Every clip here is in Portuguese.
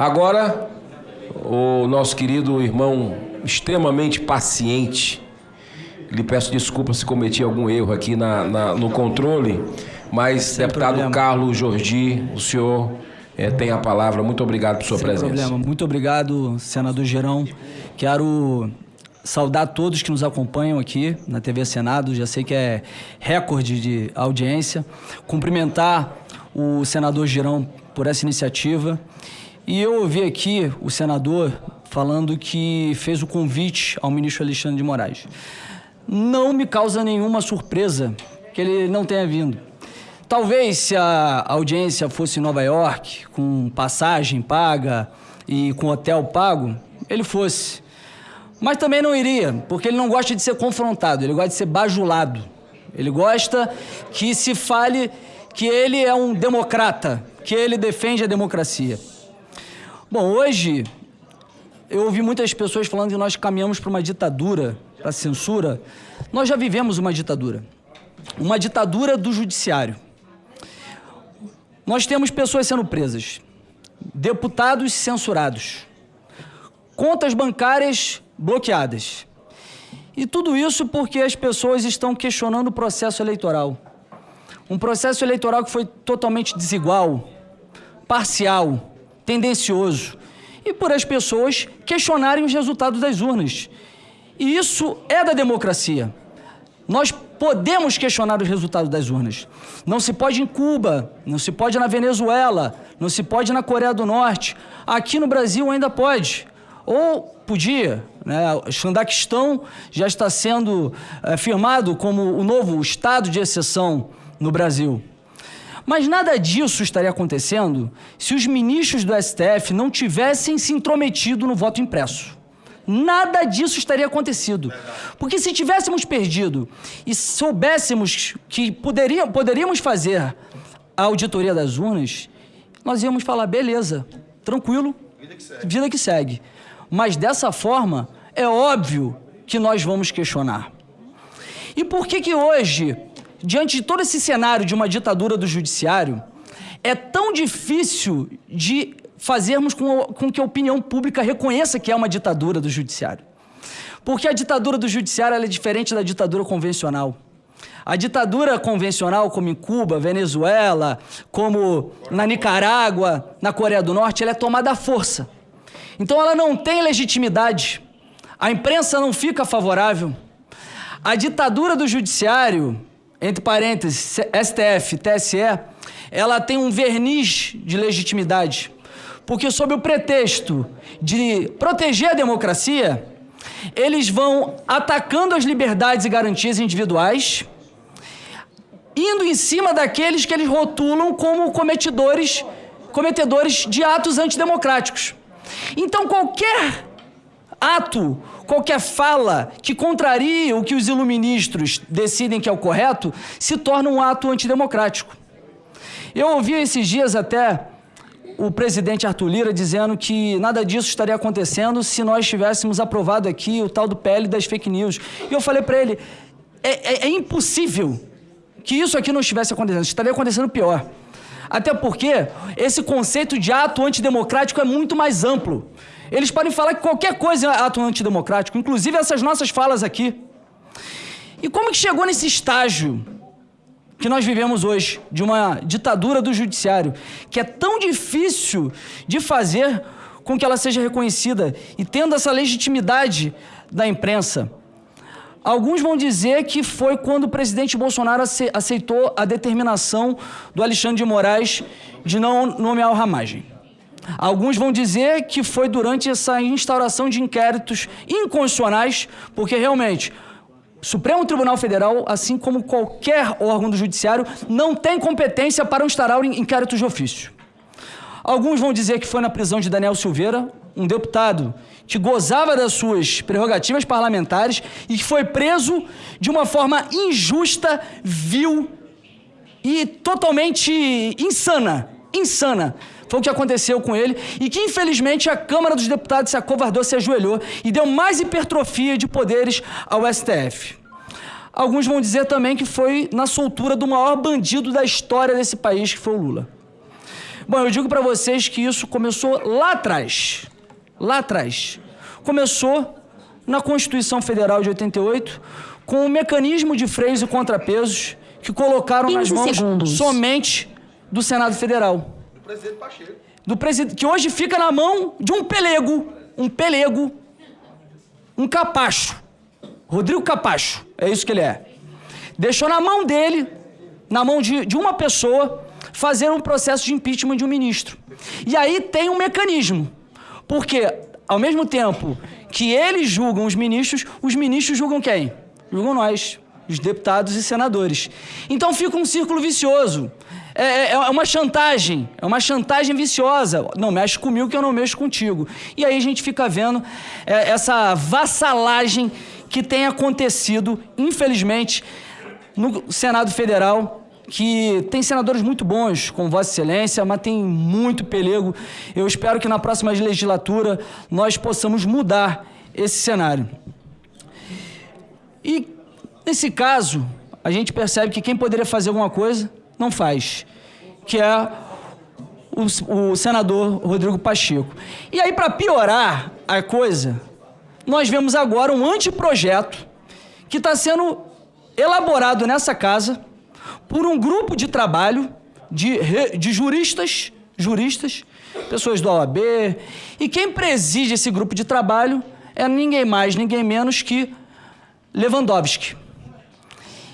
Agora, o nosso querido irmão extremamente paciente, lhe peço desculpa se cometi algum erro aqui na, na no controle, mas Sem deputado problema. Carlos Jordi, o senhor é, tem a palavra. Muito obrigado por sua Sem presença. problema. Muito obrigado, senador Gerão. Quero saudar todos que nos acompanham aqui na TV Senado. Já sei que é recorde de audiência. Cumprimentar o senador Gerão por essa iniciativa. E eu ouvi aqui o senador falando que fez o convite ao ministro Alexandre de Moraes. Não me causa nenhuma surpresa que ele não tenha vindo. Talvez se a audiência fosse em Nova York, com passagem paga e com hotel pago, ele fosse. Mas também não iria, porque ele não gosta de ser confrontado, ele gosta de ser bajulado. Ele gosta que se fale que ele é um democrata, que ele defende a democracia. Bom, hoje eu ouvi muitas pessoas falando que nós caminhamos para uma ditadura, para censura. Nós já vivemos uma ditadura. Uma ditadura do judiciário. Nós temos pessoas sendo presas, deputados censurados, contas bancárias bloqueadas. E tudo isso porque as pessoas estão questionando o processo eleitoral. Um processo eleitoral que foi totalmente desigual, parcial, tendencioso. E por as pessoas questionarem os resultados das urnas. E isso é da democracia. Nós podemos questionar os resultados das urnas. Não se pode em Cuba, não se pode na Venezuela, não se pode na Coreia do Norte. Aqui no Brasil ainda pode. Ou podia, né? O Xandaquistão já está sendo é, firmado como o novo estado de exceção no Brasil. Mas nada disso estaria acontecendo se os ministros do STF não tivessem se intrometido no voto impresso nada disso estaria acontecido. Porque se tivéssemos perdido e soubéssemos que poderíamos fazer a auditoria das urnas, nós íamos falar, beleza, tranquilo, vida que segue. Vida que segue. Mas dessa forma, é óbvio que nós vamos questionar. E por que que hoje, diante de todo esse cenário de uma ditadura do judiciário, é tão difícil de fazermos com, com que a opinião pública reconheça que é uma ditadura do judiciário. Porque a ditadura do judiciário é diferente da ditadura convencional. A ditadura convencional, como em Cuba, Venezuela, como na Nicarágua, na Coreia do Norte, ela é tomada à força. Então ela não tem legitimidade. A imprensa não fica favorável. A ditadura do judiciário, entre parênteses, STF, TSE, ela tem um verniz de legitimidade. Porque, sob o pretexto de proteger a democracia, eles vão atacando as liberdades e garantias individuais, indo em cima daqueles que eles rotulam como cometedores, cometedores de atos antidemocráticos. Então, qualquer ato, qualquer fala que contraria o que os iluministros decidem que é o correto, se torna um ato antidemocrático. Eu ouvi esses dias até o presidente Arthur Lira dizendo que nada disso estaria acontecendo se nós tivéssemos aprovado aqui o tal do PL das fake news. E eu falei para ele, é, é, é impossível que isso aqui não estivesse acontecendo, estaria acontecendo pior. Até porque esse conceito de ato antidemocrático é muito mais amplo. Eles podem falar que qualquer coisa é ato antidemocrático, inclusive essas nossas falas aqui. E como que chegou nesse estágio que nós vivemos hoje, de uma ditadura do judiciário, que é tão difícil de fazer com que ela seja reconhecida e tendo essa legitimidade da imprensa. Alguns vão dizer que foi quando o presidente Bolsonaro aceitou a determinação do Alexandre de Moraes de não nomear o Ramagem. Alguns vão dizer que foi durante essa instauração de inquéritos inconstitucionais, porque realmente o Supremo Tribunal Federal, assim como qualquer órgão do Judiciário, não tem competência para instaurar inquéritos de ofício. Alguns vão dizer que foi na prisão de Daniel Silveira, um deputado que gozava das suas prerrogativas parlamentares e que foi preso de uma forma injusta, vil e totalmente insana. Insana. Foi o que aconteceu com ele e que, infelizmente, a Câmara dos Deputados se acovardou, se ajoelhou e deu mais hipertrofia de poderes ao STF. Alguns vão dizer também que foi na soltura do maior bandido da história desse país, que foi o Lula. Bom, eu digo para vocês que isso começou lá atrás. Lá atrás. Começou na Constituição Federal de 88, com um mecanismo de freios e contrapesos que colocaram nas mãos segundos. somente do Senado Federal. Presidente Pacheco. Do presidente, que hoje fica na mão de um pelego, um pelego, um capacho. Rodrigo Capacho, é isso que ele é. Deixou na mão dele, na mão de, de uma pessoa, fazer um processo de impeachment de um ministro. E aí tem um mecanismo. Porque, ao mesmo tempo que eles julgam os ministros, os ministros julgam quem? Julgam nós, os deputados e senadores. Então fica um círculo vicioso. É, é- é uma chantagem, é uma chantagem viciosa. Não mexe comigo que eu não mexo contigo. E aí a gente fica vendo é, essa vassalagem que tem acontecido, infelizmente, no Senado Federal, que tem senadores muito bons, como Vossa Excelência, mas tem muito pelego. Eu espero que na próxima legislatura nós possamos mudar esse cenário. E nesse caso, a gente percebe que quem poderia fazer alguma coisa não faz, que é o, o senador Rodrigo Pacheco. E aí, para piorar a coisa, nós vemos agora um anteprojeto que está sendo elaborado nessa casa por um grupo de trabalho de, de juristas, juristas, pessoas da OAB, e quem preside esse grupo de trabalho é ninguém mais, ninguém menos que Lewandowski.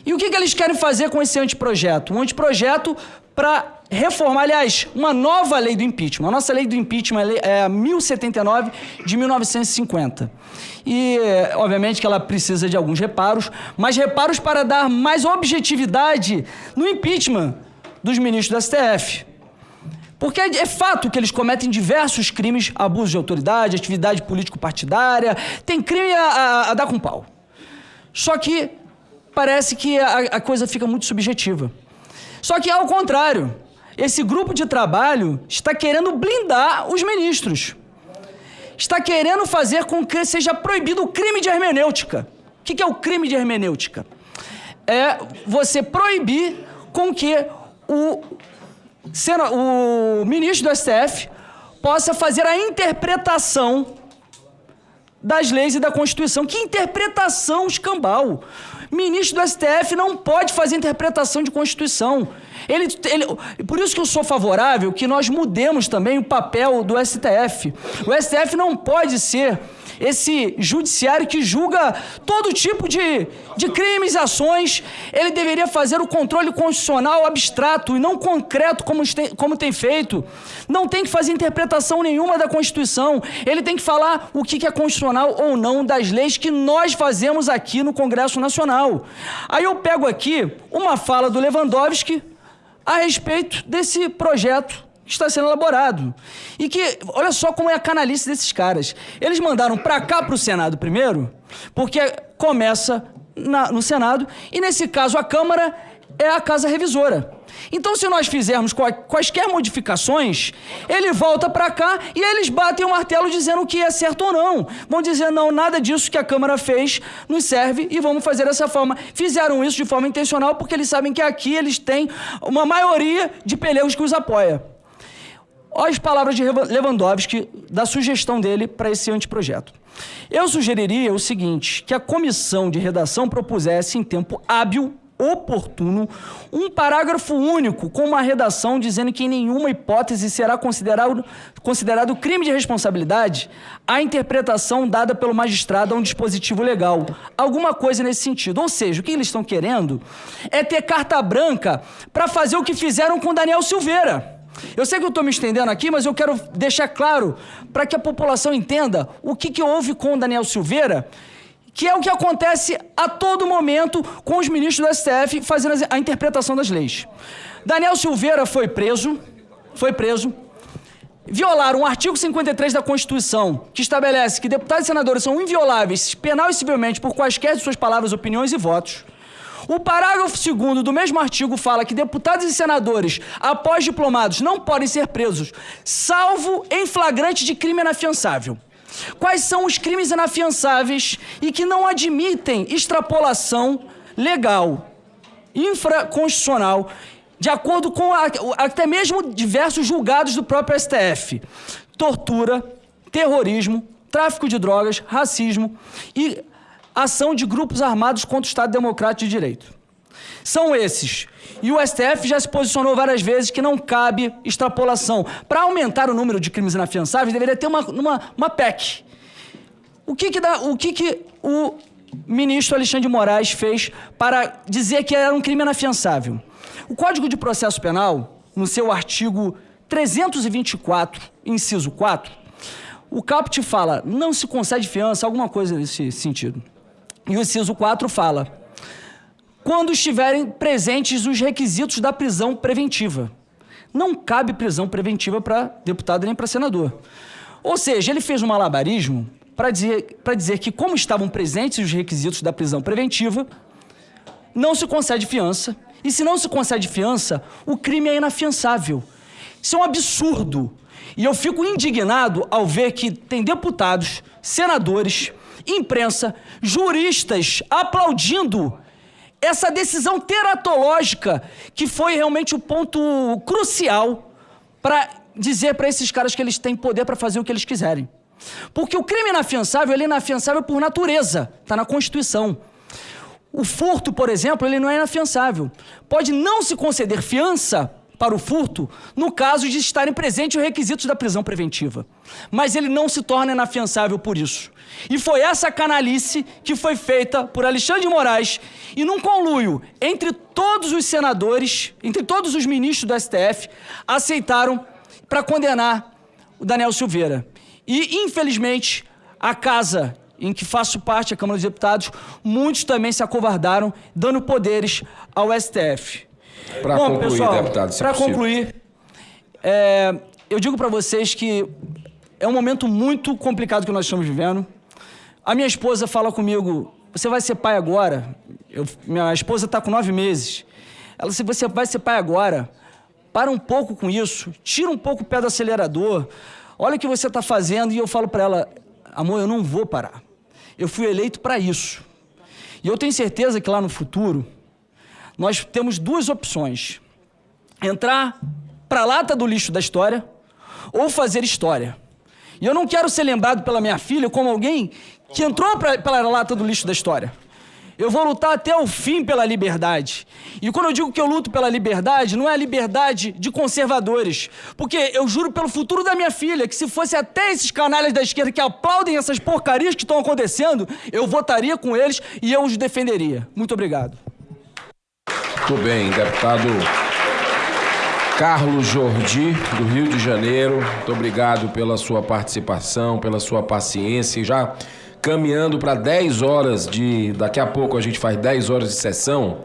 E o que, que eles querem fazer com esse anteprojeto? Um anteprojeto para reformar, aliás, uma nova lei do impeachment. A nossa lei do impeachment é a lei- é a 1079 de 1950. E, obviamente, que ela precisa de alguns reparos, mas reparos para dar mais objetividade no impeachment dos ministros do STF. Porque é é fato que eles cometem diversos crimes, abuso de autoridade, atividade político-partidária, tem crime a, a- a dar com pau. Só que parece que a, a coisa fica muito subjetiva. Só que, ao contrário, esse grupo de trabalho está querendo blindar os ministros. Está querendo fazer com que seja proibido o crime de hermenêutica. O que é o crime de hermenêutica? É você proibir com que o, o ministro do STF possa fazer a interpretação das leis e da Constituição. Que interpretação escambau! Ministro do STF não pode fazer interpretação de Constituição. Ele, ele- por isso que eu sou favorável que nós mudemos também o papel do STF. O STF não pode ser esse judiciário que julga todo tipo de, de crimes e ações. Ele deveria fazer o controle constitucional abstrato e não concreto como tem, como tem feito. Não tem que fazer interpretação nenhuma da Constituição. Ele tem que falar o que é constitucional ou não das leis que nós fazemos aqui no Congresso Nacional. Aí eu pego aqui uma fala do Lewandowski a respeito desse projeto que está sendo elaborado. E que, olha só como é a canalice desses caras. Eles mandaram para cá, para o Senado primeiro, porque começa na- no Senado, e nesse caso a Câmara é a casa revisora. Então, se nós fizermos qua- quaisquer modificações, ele volta para cá e eles batem o martelo dizendo que é certo ou não. Vão dizer, não, nada disso que a Câmara fez nos serve e vamos fazer dessa forma. Fizeram isso de forma intencional porque eles sabem que aqui eles têm uma maioria de pelegos que os apoia. Olha as palavras de Lewandowski, da sugestão dele para esse anteprojeto. Eu sugeriria o seguinte: que a comissão de redação propusesse em tempo hábil, oportuno, um parágrafo único com uma redação dizendo que em nenhuma hipótese será considerado, considerado crime de responsabilidade a interpretação dada pelo magistrado a um dispositivo legal. Alguma coisa nesse sentido. Ou seja, o que eles estão querendo é ter carta branca para fazer o que fizeram com Daniel Silveira. Eu sei que eu estou me estendendo aqui, mas eu quero deixar claro para que a população entenda o que, que houve com Daniel Silveira, que é o que acontece a todo momento com os ministros do STF fazendo a interpretação das leis. Daniel Silveira foi preso, foi preso, violaram o artigo 53 da Constituição, que estabelece que deputados e senadores são invioláveis penal e civilmente por quaisquer de suas palavras, opiniões e votos. O parágrafo 2 do mesmo artigo fala que deputados e senadores, após diplomados, não podem ser presos, salvo em flagrante de crime inafiançável. Quais são os crimes inafiançáveis e que não admitem extrapolação legal, infraconstitucional, de acordo com a, até mesmo diversos julgados do próprio STF. Tortura, terrorismo, tráfico de drogas, racismo e ação de grupos armados contra o Estado Democrático de Direito. São esses. E o STF já se posicionou várias vezes que não cabe extrapolação. Para aumentar o número de crimes inafiançáveis, deveria ter uma, uma, uma PEC. O que que, dá, o, que que o ministro Alexandre de Moraes fez para dizer que era um crime inafiançável? O Código de Processo Penal, no seu artigo 324, inciso 4, o caput fala, não se concede fiança, alguma coisa nesse sentido. E o inciso 4 fala, quando estiverem presentes os requisitos da prisão preventiva. Não cabe prisão preventiva para deputado nem para senador. Ou seja, ele fez um malabarismo para dizer, dizer que, como estavam presentes os requisitos da prisão preventiva, não se concede fiança. E se não se concede fiança, o crime é inafiançável. Isso é um absurdo. E eu fico indignado ao ver que tem deputados, senadores, imprensa, juristas aplaudindo essa decisão teratológica que foi realmente o ponto crucial para dizer para esses caras que eles têm poder para fazer o que eles quiserem. Porque o crime inafiançável, ele é inafiançável por natureza, está na Constituição. O furto, por exemplo, ele não é inafiançável. Pode não se conceder fiança para o furto no caso de estarem presentes os requisitos da prisão preventiva. Mas ele não se torna inafiançável por isso. E foi essa canalice que foi feita por Alexandre de Moraes e num conluio entre todos os senadores, entre todos os ministros do STF, aceitaram para condenar o Daniel Silveira. E, infelizmente, a casa em que faço parte, a Câmara dos Deputados, muitos também se acovardaram, dando poderes ao STF. Para concluir, pessoal, deputado, Para concluir, é, eu digo para vocês que é um momento muito complicado que nós estamos vivendo. A minha esposa fala comigo, você vai ser pai agora? Eu, minha esposa está com nove meses. Ela disse, você vai ser pai agora. Para um pouco com isso, tira um pouco o pé do acelerador. Olha o que você está fazendo. E eu falo para ela, amor, eu não vou parar. Eu fui eleito para isso. E eu tenho certeza que lá no futuro, nós temos duas opções. Entrar para a lata do lixo da história ou fazer história. E eu não quero ser lembrado pela minha filha como alguém que entrou pra, pela lata do lixo da história. Eu vou lutar até o fim pela liberdade. E quando eu digo que eu luto pela liberdade, não é a liberdade de conservadores. Porque eu juro pelo futuro da minha filha que se fosse até esses canalhas da esquerda que aplaudem essas porcarias que estão acontecendo, eu votaria com eles e eu os defenderia. Muito obrigado. Muito bem, deputado Carlos Jordi, do Rio de Janeiro. Muito obrigado pela sua participação, pela sua paciência. Já caminhando para 10 horas de. Daqui a pouco a gente faz 10 horas de sessão.